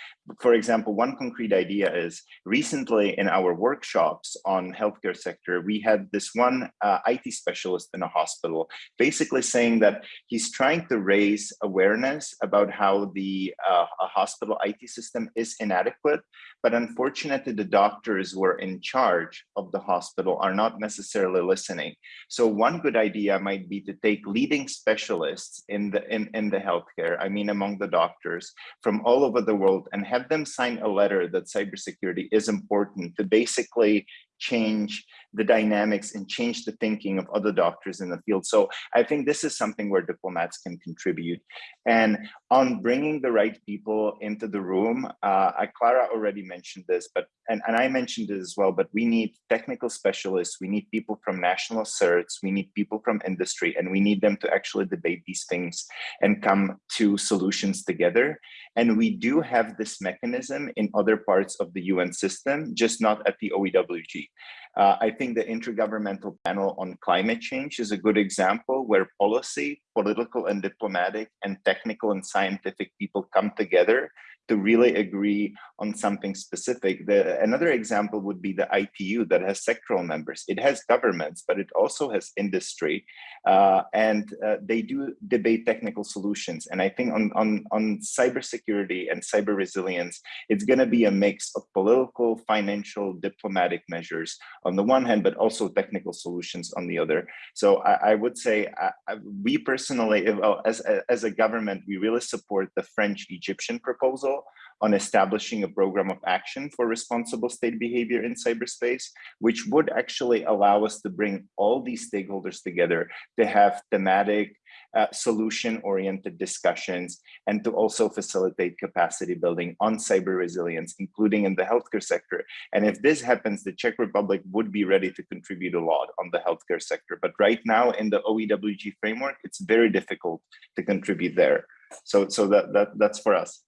For example, one concrete idea is recently in our workshops on healthcare sector, we had this one uh, IT specialist in a hospital basically saying that he's trying to raise awareness about how the uh, hospital IT system is inadequate, but unfortunately the doctors who are in charge of the hospital are not necessarily listening. So one good idea might be to take leading specialists in the in, in the healthcare, I mean among the doctors from all over the world and have them sign a letter that cybersecurity is important to basically change the dynamics and change the thinking of other doctors in the field. So I think this is something where diplomats can contribute. And on bringing the right people into the room, uh, Klara already mentioned this, but and, and I mentioned it as well, but we need technical specialists, we need people from national certs, we need people from industry, and we need them to actually debate these things and come to solutions together. And we do have this mechanism in other parts of the UN system, just not at the OEWG. Uh, I think the Intergovernmental Panel on Climate Change is a good example where policy, political and diplomatic, and technical and scientific people come together to really agree on something specific. The, another example would be the ITU that has sectoral members. It has governments, but it also has industry, uh, and uh, they do debate technical solutions. And I think on, on, on cybersecurity and cyber resilience, it's going to be a mix of political, financial, diplomatic measures on the one hand, but also technical solutions on the other. So I, I would say I, I, we personally, well, as, as a government, we really support the French-Egyptian proposal on establishing a program of action for responsible state behavior in cyberspace, which would actually allow us to bring all these stakeholders together to have thematic uh, solution-oriented discussions and to also facilitate capacity building on cyber resilience, including in the healthcare sector. And if this happens, the Czech Republic would be ready to contribute a lot on the healthcare sector. But right now in the OEWG framework, it's very difficult to contribute there. So, so that, that that's for us.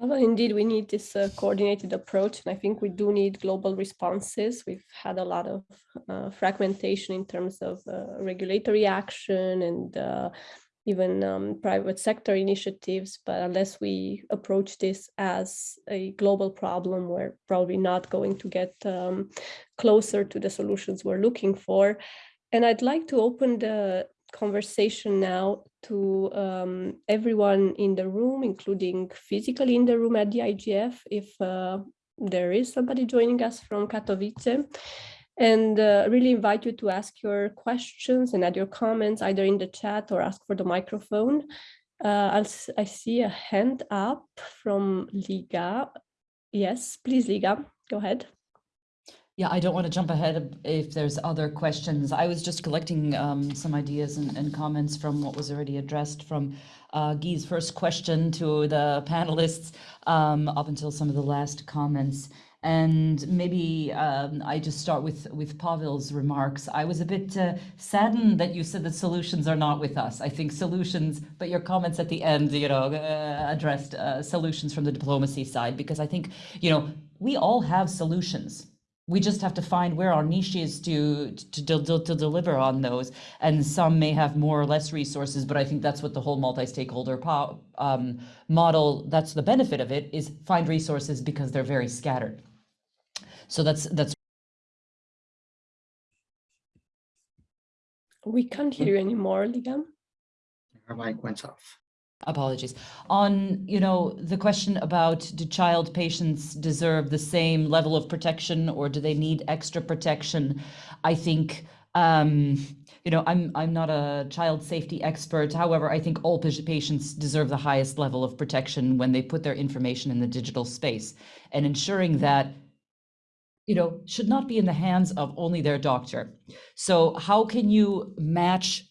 Well, indeed, we need this uh, coordinated approach, and I think we do need global responses. We've had a lot of uh, fragmentation in terms of uh, regulatory action and uh, even um, private sector initiatives, but unless we approach this as a global problem, we're probably not going to get um, closer to the solutions we're looking for. And I'd like to open the conversation now to um, everyone in the room, including physically in the room at the IGF, if uh, there is somebody joining us from Katowice. And uh, really invite you to ask your questions and add your comments either in the chat or ask for the microphone. Uh, i see a hand up from Liga. Yes, please, Liga, go ahead. Yeah, I don't want to jump ahead if there's other questions. I was just collecting um, some ideas and, and, comments from what was already addressed from uh, Guy's first question to the panelists um, up until some of the last comments. And maybe um, I just start with, with Pavel's remarks. I was a bit uh, saddened that you said that solutions are not with us. I think solutions, but your comments at the end, you know, uh, addressed uh, solutions from the diplomacy side, because I think, you know, we all have solutions we just have to find where our niche is to, to, to, to, deliver on those. And some may have more or less resources, but I think that's what the whole multi-stakeholder um, model, that's the benefit of it, is find resources because they're very scattered. So that's, that's. We can't hear you anymore, Ligam. Her mic went off apologies. On you know the question about do child patients deserve the same level of protection or do they need extra protection i think um you know i'm i'm not a child safety expert. However i think all patients deserve the highest level of protection when they put their information in the digital space. And ensuring that you know should not be in the hands of only their doctor. So how can you match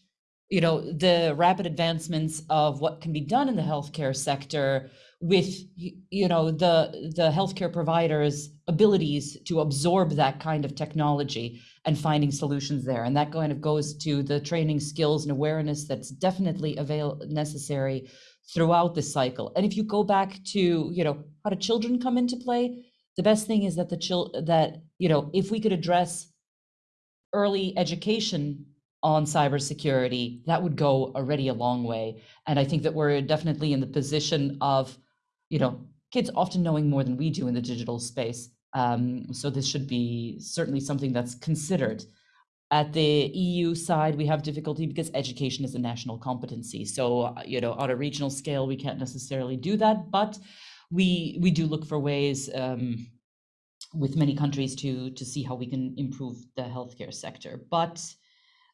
you know, the rapid advancements of what can be done in the healthcare sector with, you know, the, the healthcare providers' abilities to absorb that kind of technology and finding solutions there. And that kind of goes to the training skills and awareness that's definitely avail necessary throughout the cycle. And if you go back to, you know, how do children come into play? The best thing is that the child that, you know, if we could address early education on cybersecurity, that would go already a long way. And I think that we're definitely in the position of, you know, kids often knowing more than we do in the digital space. Um, so this should be certainly something that's considered. At the EU side, we have difficulty because education is a national competency. So, you know, on a regional scale, we can't necessarily do that, but we we do look for ways um, with many countries to to see how we can improve the healthcare sector. But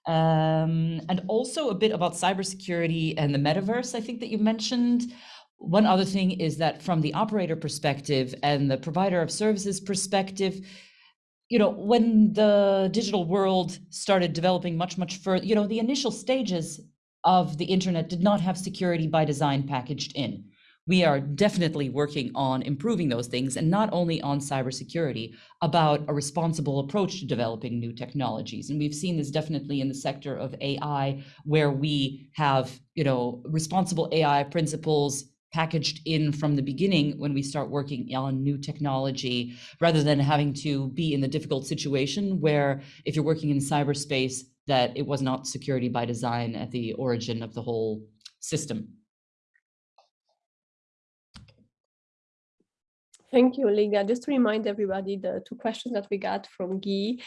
um, and also a bit about cybersecurity and the metaverse, I think that you mentioned. One other thing is that from the operator perspective and the provider of services perspective, you know, when the digital world started developing much, much further, you know, the initial stages of the internet did not have security by design packaged in we are definitely working on improving those things and not only on cybersecurity, about a responsible approach to developing new technologies. And we've seen this definitely in the sector of AI, where we have, you know, responsible AI principles packaged in from the beginning when we start working on new technology, rather than having to be in the difficult situation where if you're working in cyberspace, that it was not security by design at the origin of the whole system. Thank you, Liga. Just to remind everybody, the two questions that we got from Guy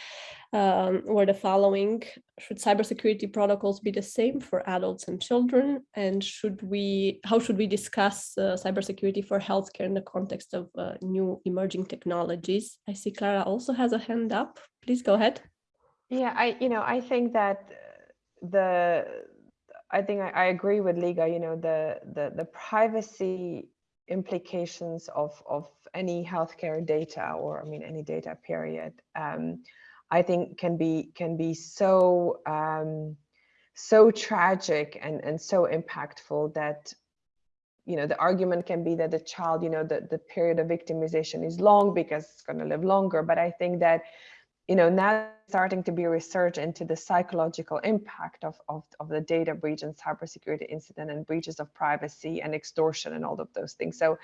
um, were the following. Should cybersecurity protocols be the same for adults and children? And should we, how should we discuss uh, cybersecurity for healthcare in the context of uh, new emerging technologies? I see Klara also has a hand up. Please go ahead. Yeah, I, you know, I think that the, I think I, I agree with Liga, you know, the, the, the privacy implications of, of any healthcare data or I mean any data period, um, I think can be can be so um, so tragic and and so impactful that you know the argument can be that the child you know the, the period of victimization is long because it's going to live longer. But i think that you know, now starting to be research into the psychological impact of, of, of the data breach and cybersecurity incident and breaches of privacy and extortion and all of those things. So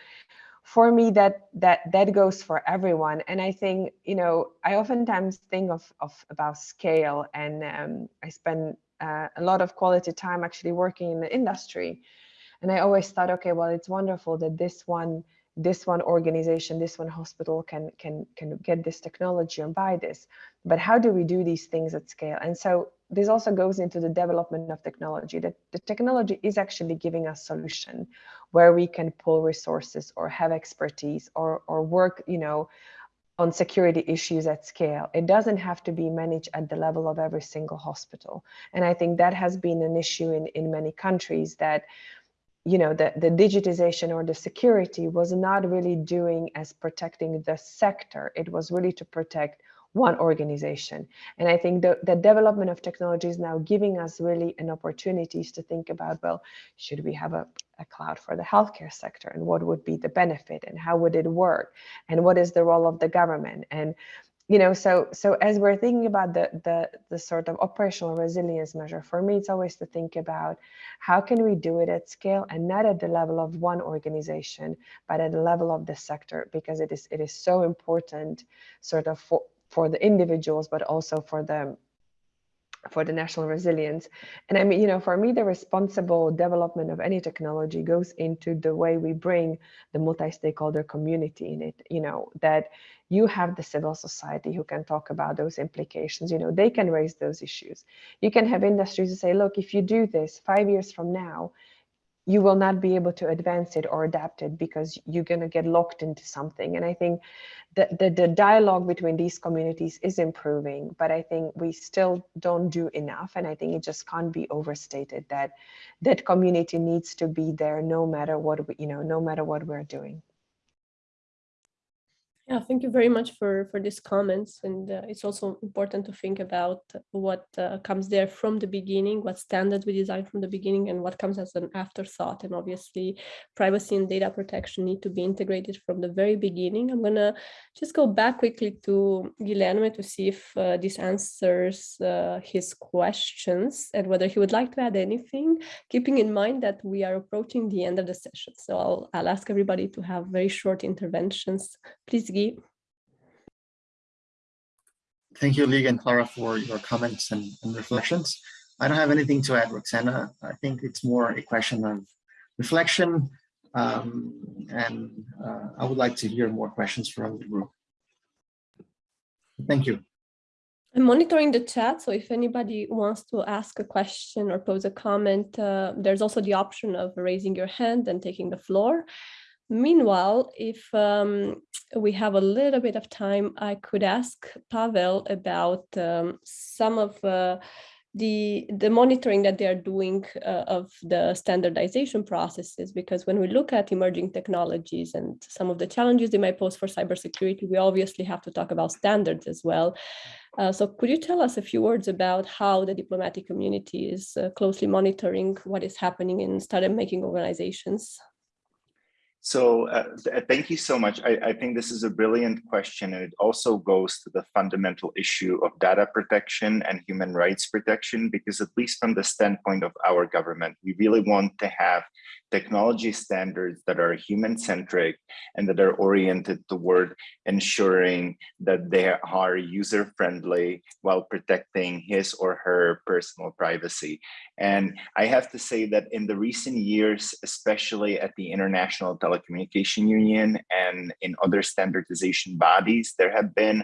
for me, that that that goes for everyone. And I think, you know, I oftentimes think of, of about scale and um, I spend uh, a lot of quality time actually working in the industry. And I always thought, okay, well, it's wonderful that this one this one organization, this one hospital can can can get this technology and buy this. But how do we do these things at scale? And so this also goes into the development of technology that the technology is actually giving us solution where we can pull resources or have expertise or or work, you know, on security issues at scale. It doesn't have to be managed at the level of every single hospital. And I think that has been an issue in, in many countries that you know, the, the digitization or the security was not really doing as protecting the sector. It was really to protect one organization. And I think the, the development of technology is now giving us really an opportunities to think about, well, should we have a, a cloud for the healthcare sector and what would be the benefit and how would it work? And what is the role of the government? And you know so so as we're thinking about the the the sort of operational resilience measure for me it's always to think about how can we do it at scale and not at the level of one organization but at the level of the sector because it is it is so important sort of for for the individuals but also for the for the national resilience. And I mean, you know, for me, the responsible development of any technology goes into the way we bring the multi-stakeholder community in it, you know, that you have the civil society who can talk about those implications, you know, they can raise those issues. You can have industries who say, look, if you do this five years from now, you will not be able to advance it or adapt it because you're going to get locked into something. And I think that the, the dialogue between these communities is improving, but I think we still don't do enough. And I think it just can't be overstated that that community needs to be there no matter what, we, you know, no matter what we're doing. Yeah, thank you very much for, for these comments. And uh, it's also important to think about what uh, comes there from the beginning, what standards we design from the beginning and what comes as an afterthought. And obviously privacy and data protection need to be integrated from the very beginning. I'm gonna just go back quickly to Guilherme to see if uh, this answers uh, his questions and whether he would like to add anything, keeping in mind that we are approaching the end of the session. So I'll, I'll ask everybody to have very short interventions. Please Thank you, Lee and Klara, for your comments and, and, reflections. I don't have anything to add, Roxana. I think it's more a question of reflection, um, and uh, I would like to hear more questions from the group. Thank you. I'm monitoring the chat, so if anybody wants to ask a question or pose a comment, uh, there's also the option of raising your hand and taking the floor. Meanwhile, if um, we have a little bit of time, I could ask Pavel about um, some of uh, the the monitoring that they are doing uh, of the standardization processes because when we look at emerging technologies and some of the challenges they might pose for cybersecurity we obviously have to talk about standards as well. Uh, so could you tell us a few words about how the diplomatic community is uh, closely monitoring what is happening in standard making organizations so uh, th thank you so much. I, I, think this is a brilliant question, and it also goes to the fundamental issue of data protection and human rights protection, because at least from the standpoint of our government, we really want to have technology standards that are human-centric and that are oriented toward ensuring that they are user-friendly while protecting his or her personal privacy. And I have to say that in the recent years, especially at the International Telecommunication Union and in other standardization bodies, there have been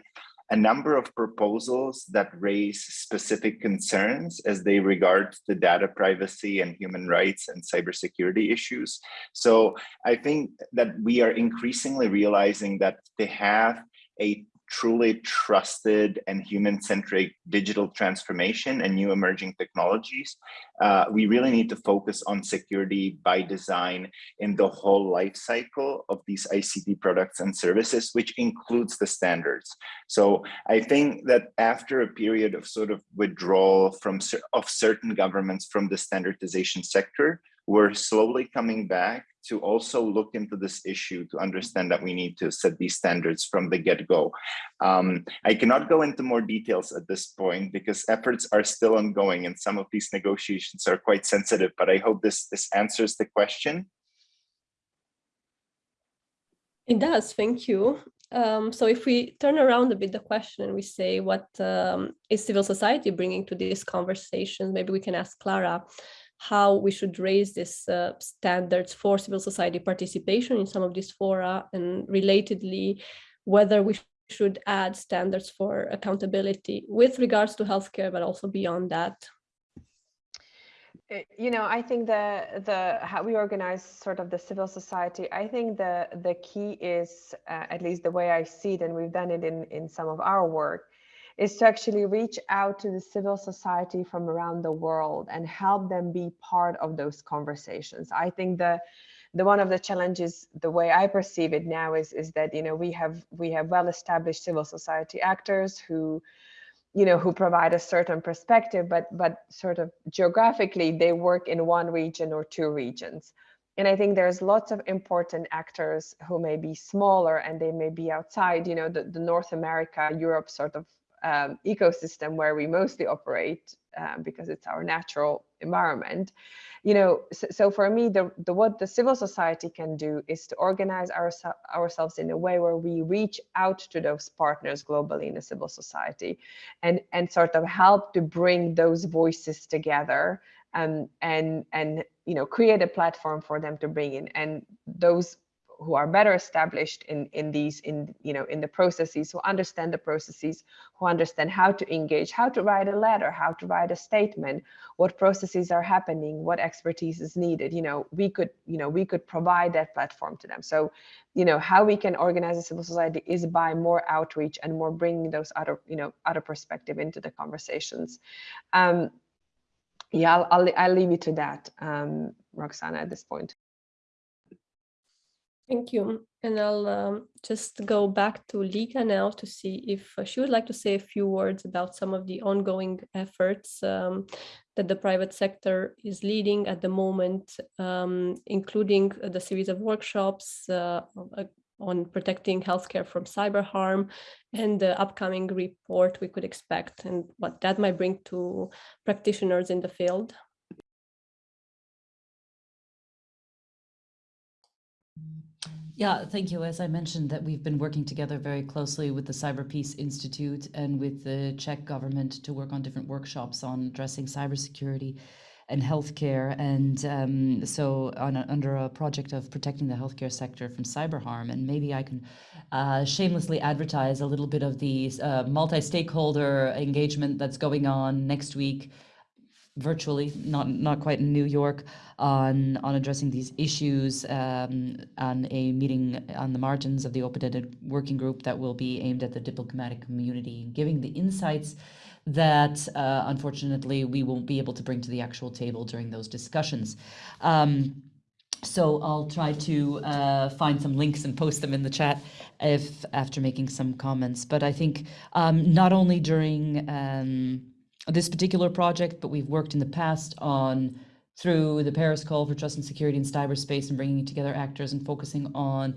a number of proposals that raise specific concerns as they regard the data privacy and human rights and cybersecurity issues. So I think that we are increasingly realizing that to have a truly trusted and human-centric digital transformation and new emerging technologies, uh, we really need to focus on security by design in the whole life cycle of these ICT products and services, which includes the standards. So I think that after a period of sort of withdrawal from of certain governments from the standardization sector, we're slowly coming back to also look into this issue to understand that we need to set these standards from the get-go. Um, I cannot go into more details at this point because efforts are still ongoing and some of these negotiations are quite sensitive, but I hope this, this answers the question. It does, thank you. Um, so if we turn around a bit the question and we say what um, is civil society bringing to these conversations, maybe we can ask Klara how we should raise these uh, standards for civil society participation in some of these fora and relatedly whether we should add standards for accountability with regards to healthcare but also beyond that. Eh, you know i think the the how we organize sort of the civil society i think the the key is uh, at least the way i see it and we've done it in in some of our work is to actually reach out to the civil society from around the world and help them be part of those conversations. I think the the one of the challenges, the way I perceive it now is, is that, you know, we have we have well-established civil society actors who, you know, who provide a certain perspective, but but sort of geographically they work in one region or two regions. And I think there's lots of important actors who may be smaller and they may be outside, you know, the, the North America, Europe sort of um, ecosystem where we mostly operate um, because it's our natural environment. You know so, so, for me the, the what the civil society can do is to organize our, ourselves in a way where we reach out to those partners globally in the civil society and and sort of help to bring those voices together and um, and and you know create a platform for them to bring in. And those who are better established in in these in you know in the processes who understand the processes who understand how to engage how to write a letter how to write a statement what processes are happening what expertise is needed you know we could you know we could provide that platform to them. So you know how we can organize a civil society is by more outreach and more bringing those other you know other perspective into the conversations. Um yeah i'll i'll, I'll leave you to that um roxana at this point Thank you. And I'll um, just go back to Liga now to see if uh, she would like to say a few words about some of the ongoing efforts um, that the private sector is leading at the moment, um, including the series of workshops uh, uh, on protecting healthcare from cyber harm and the upcoming report we could expect and what that might bring to practitioners in the field. Yeah, thank you. As I mentioned, that we've been working together very closely with the Cyber Peace Institute and with the Czech government to work on different workshops on addressing cybersecurity and healthcare. And um, so on a, under a project of protecting the healthcare sector from cyber harm. And maybe I can uh, shamelessly advertise a little bit of the uh, multi-stakeholder engagement that's going on next week virtually, not not quite in New York, on on addressing these issues um, on a meeting on the margins of the open-ended working group that will be aimed at the diplomatic community, giving the insights that uh, unfortunately we won't be able to bring to the actual table during those discussions. Um, so I'll try to uh, find some links and post them in the chat if after making some comments. But I think um, not only during um, this particular project, but we've worked in the past on through the Paris Call for Trust and Security in Cyberspace and bringing together actors and focusing on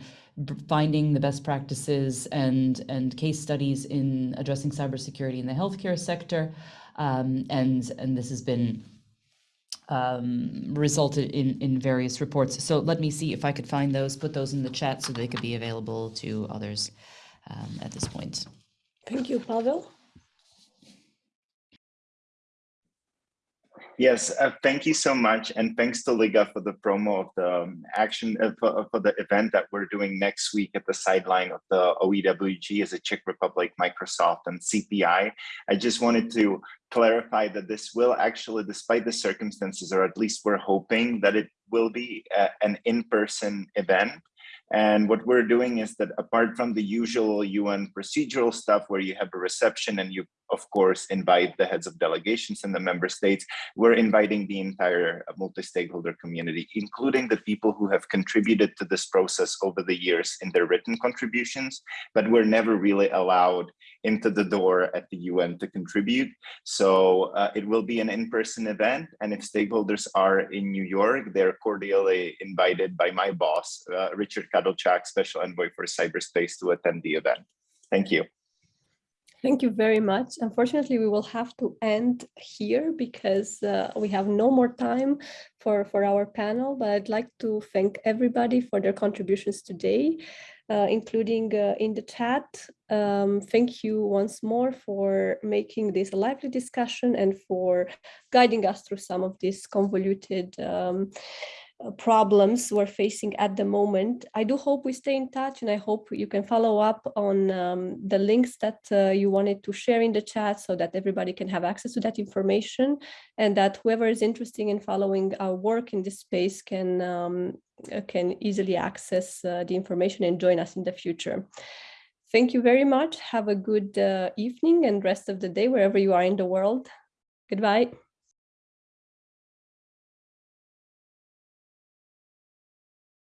finding the best practices and, and case studies in addressing cybersecurity in the healthcare sector. Um, and, and this has been um, resulted in, in various reports. So let me see if I could find those, put those in the chat so they could be available to others um, at this point. Thank you, Pavel. Yes, uh, thank you so much. And thanks to Liga for the promo of the um, action uh, for, uh, for, the event that we're doing next week at the sideline of the OEWG as a Czech Republic, Microsoft and CPI. I just wanted to clarify that this will actually, despite the circumstances, or at least we're hoping that it will be a, uh, an in-person event. And what we're doing is that apart from the usual UN procedural stuff where you have a reception and you of course, invite the heads of delegations in the member states. We're inviting the entire multi-stakeholder community, including the people who have contributed to this process over the years in their written contributions, but we're never really allowed into the door at the UN to contribute. So uh, it will be an in-person event. And if stakeholders are in New York, they're cordially invited by my boss, uh, Richard Kadlec, Special Envoy for Cyberspace to attend the event. Thank you. Thank you very much. Unfortunately, we will have to end here because uh, we have no more time for, for our panel, but I'd like to thank everybody for their contributions today, uh, including uh, in the chat. Um, thank you once more for making this a lively discussion and for guiding us through some of these convoluted um, problems we're facing at the moment. I do hope we stay in touch and I hope you can follow up on um, the links that uh, you wanted to share in the chat so that everybody can have access to that information and that whoever is interested in following our work in this space can, um, uh, can easily access uh, the information and join us in the future. Thank you very much. Have a good uh, evening and rest of the day wherever you are in the world. Goodbye.